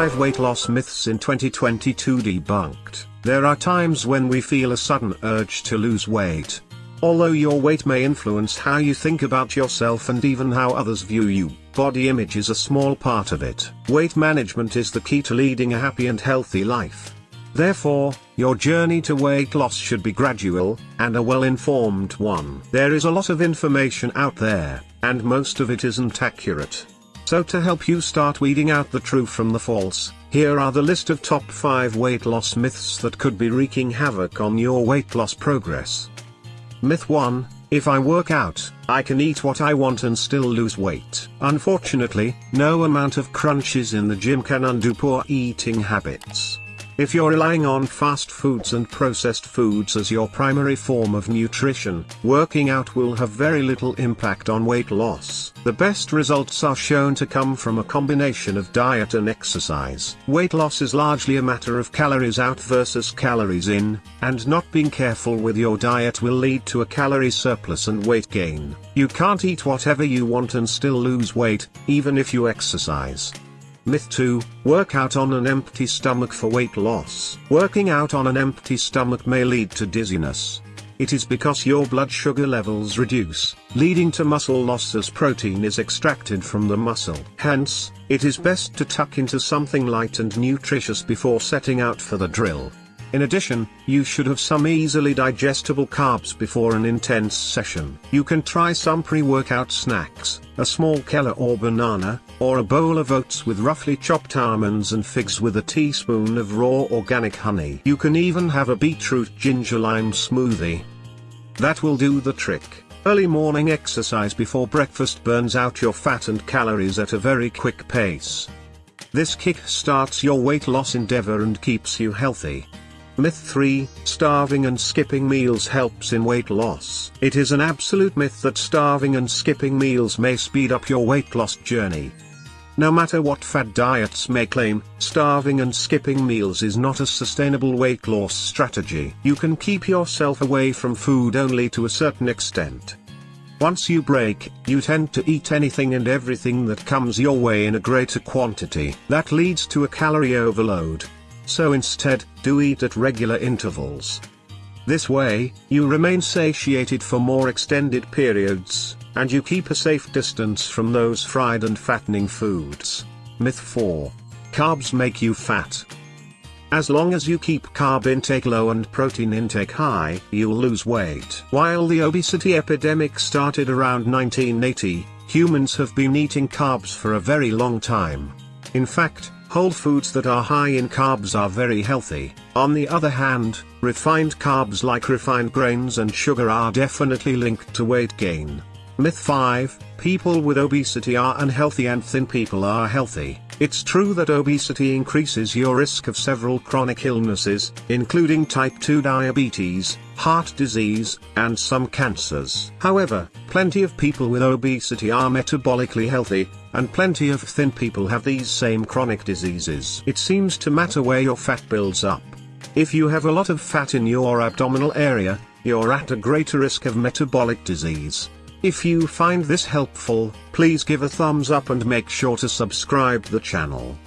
5 weight loss myths in 2022 debunked. There are times when we feel a sudden urge to lose weight. Although your weight may influence how you think about yourself and even how others view you, body image is a small part of it. Weight management is the key to leading a happy and healthy life. Therefore, your journey to weight loss should be gradual, and a well-informed one. There is a lot of information out there, and most of it isn't accurate. So to help you start weeding out the true from the false, here are the list of top 5 weight loss myths that could be wreaking havoc on your weight loss progress. Myth 1, if I work out, I can eat what I want and still lose weight. Unfortunately, no amount of crunches in the gym can undo poor eating habits. If you're relying on fast foods and processed foods as your primary form of nutrition, working out will have very little impact on weight loss. The best results are shown to come from a combination of diet and exercise. Weight loss is largely a matter of calories out versus calories in, and not being careful with your diet will lead to a calorie surplus and weight gain. You can't eat whatever you want and still lose weight, even if you exercise. Myth 2, work out on an empty stomach for weight loss. Working out on an empty stomach may lead to dizziness. It is because your blood sugar levels reduce, leading to muscle loss as protein is extracted from the muscle. Hence, it is best to tuck into something light and nutritious before setting out for the drill. In addition, you should have some easily digestible carbs before an intense session. You can try some pre-workout snacks, a small kale or banana, or a bowl of oats with roughly chopped almonds and figs with a teaspoon of raw organic honey. You can even have a beetroot ginger lime smoothie. That will do the trick. Early morning exercise before breakfast burns out your fat and calories at a very quick pace. This kick starts your weight loss endeavor and keeps you healthy. Myth 3, starving and skipping meals helps in weight loss. It is an absolute myth that starving and skipping meals may speed up your weight loss journey. No matter what fad diets may claim, starving and skipping meals is not a sustainable weight loss strategy. You can keep yourself away from food only to a certain extent. Once you break, you tend to eat anything and everything that comes your way in a greater quantity. That leads to a calorie overload so instead, do eat at regular intervals. This way, you remain satiated for more extended periods, and you keep a safe distance from those fried and fattening foods. Myth 4. Carbs make you fat. As long as you keep carb intake low and protein intake high, you'll lose weight. While the obesity epidemic started around 1980, humans have been eating carbs for a very long time. In fact, Whole foods that are high in carbs are very healthy. On the other hand, refined carbs like refined grains and sugar are definitely linked to weight gain. Myth 5, people with obesity are unhealthy and thin people are healthy. It's true that obesity increases your risk of several chronic illnesses, including type 2 diabetes, heart disease, and some cancers. However, plenty of people with obesity are metabolically healthy, and plenty of thin people have these same chronic diseases. It seems to matter where your fat builds up. If you have a lot of fat in your abdominal area, you're at a greater risk of metabolic disease. If you find this helpful, please give a thumbs up and make sure to subscribe the channel.